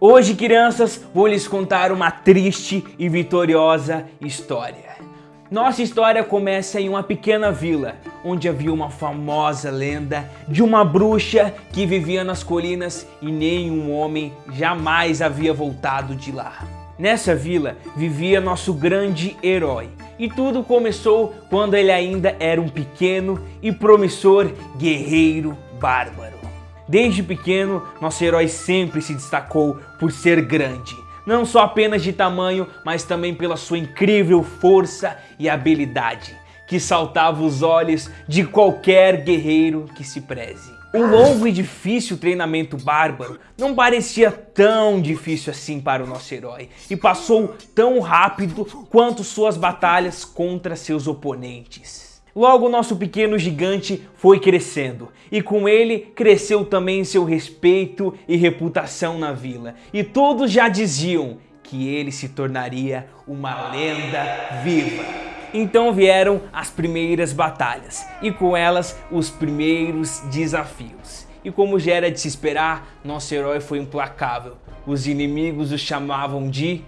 Hoje, crianças, vou lhes contar uma triste e vitoriosa história. Nossa história começa em uma pequena vila, onde havia uma famosa lenda de uma bruxa que vivia nas colinas e nenhum homem jamais havia voltado de lá. Nessa vila vivia nosso grande herói, e tudo começou quando ele ainda era um pequeno e promissor guerreiro bárbaro. Desde pequeno, nosso herói sempre se destacou por ser grande. Não só apenas de tamanho, mas também pela sua incrível força e habilidade, que saltava os olhos de qualquer guerreiro que se preze. O longo e difícil treinamento bárbaro não parecia tão difícil assim para o nosso herói e passou tão rápido quanto suas batalhas contra seus oponentes. Logo, nosso pequeno gigante foi crescendo, e com ele cresceu também seu respeito e reputação na vila. E todos já diziam que ele se tornaria uma lenda viva. Então vieram as primeiras batalhas, e com elas os primeiros desafios. E como já era de se esperar, nosso herói foi implacável. Os inimigos o chamavam de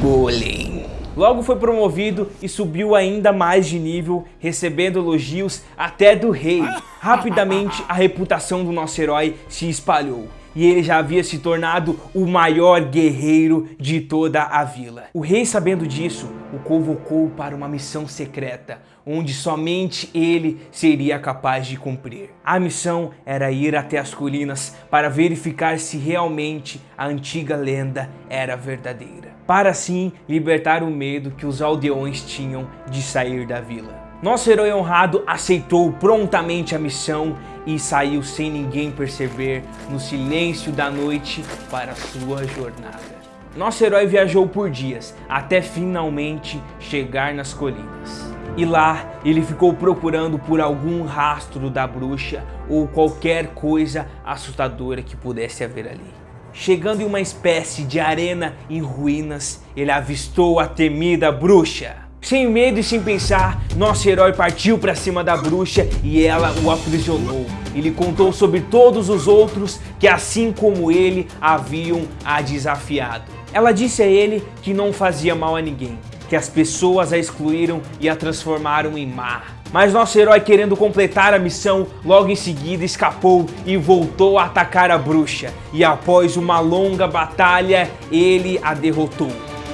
Golem. Logo foi promovido e subiu ainda mais de nível, recebendo elogios até do rei. Rapidamente a reputação do nosso herói se espalhou e ele já havia se tornado o maior guerreiro de toda a vila. O rei, sabendo disso, o convocou para uma missão secreta, onde somente ele seria capaz de cumprir. A missão era ir até as colinas para verificar se realmente a antiga lenda era verdadeira, para assim libertar o medo que os aldeões tinham de sair da vila. Nosso herói honrado aceitou prontamente a missão e saiu sem ninguém perceber no silêncio da noite para sua jornada. Nosso herói viajou por dias até finalmente chegar nas colinas. E lá ele ficou procurando por algum rastro da bruxa ou qualquer coisa assustadora que pudesse haver ali. Chegando em uma espécie de arena em ruínas, ele avistou a temida bruxa. Sem medo e sem pensar, nosso herói partiu para cima da bruxa e ela o aprisionou. Ele contou sobre todos os outros que assim como ele haviam a desafiado. Ela disse a ele que não fazia mal a ninguém, que as pessoas a excluíram e a transformaram em má. Mas nosso herói querendo completar a missão, logo em seguida escapou e voltou a atacar a bruxa. E após uma longa batalha, ele a derrotou.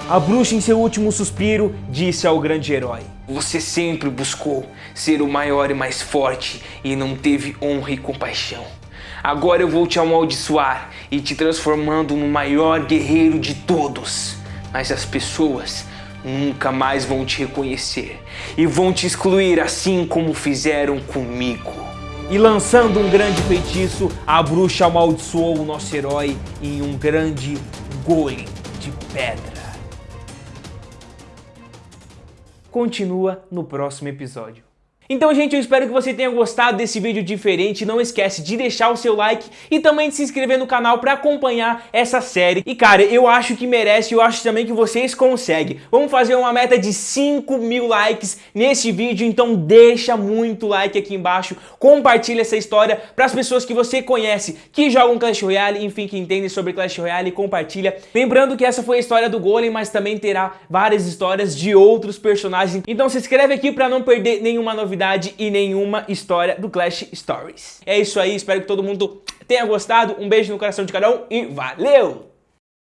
A bruxa, em seu último suspiro, disse ao grande herói: Você sempre buscou ser o maior e mais forte e não teve honra e compaixão. Agora eu vou te amaldiçoar e te transformando no maior guerreiro de todos. Mas as pessoas nunca mais vão te reconhecer e vão te excluir assim como fizeram comigo. E lançando um grande feitiço, a bruxa amaldiçoou o nosso herói em um grande golem de pedra. continua no próximo episódio. Então, gente, eu espero que você tenha gostado desse vídeo diferente. Não esquece de deixar o seu like e também de se inscrever no canal para acompanhar essa série. E, cara, eu acho que merece, eu acho também que vocês conseguem. Vamos fazer uma meta de 5 mil likes nesse vídeo, então deixa muito like aqui embaixo. Compartilha essa história para as pessoas que você conhece, que jogam Clash Royale, enfim, que entendem sobre Clash Royale, compartilha. Lembrando que essa foi a história do Golem, mas também terá várias histórias de outros personagens. Então se inscreve aqui para não perder nenhuma novidade novidade e nenhuma história do Clash Stories. É isso aí, espero que todo mundo tenha gostado. Um beijo no coração de cada um e valeu!